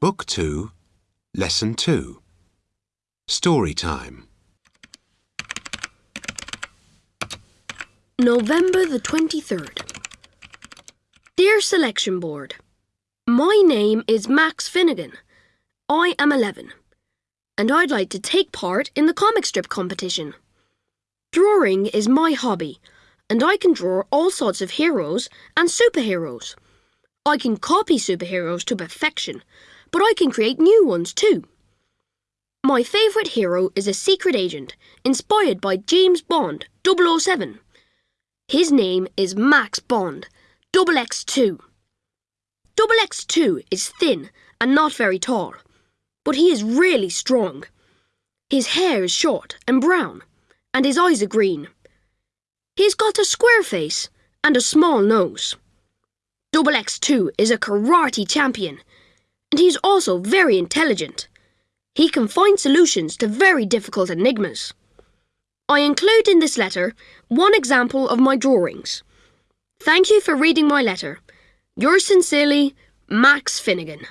Book 2, Lesson 2. Story time. November the 23rd. Dear Selection Board, My name is Max Finnegan. I am 11, and I'd like to take part in the comic strip competition. Drawing is my hobby, and I can draw all sorts of heroes and superheroes. I can copy superheroes to perfection, but I can create new ones too. My favourite hero is a secret agent inspired by James Bond 007. His name is Max Bond, double X2. Double X2 is thin and not very tall, but he is really strong. His hair is short and brown, and his eyes are green. He's got a square face and a small nose. Double X2 is a karate champion, and he's also very intelligent. He can find solutions to very difficult enigmas. I include in this letter one example of my drawings. Thank you for reading my letter. Yours sincerely, Max Finnegan.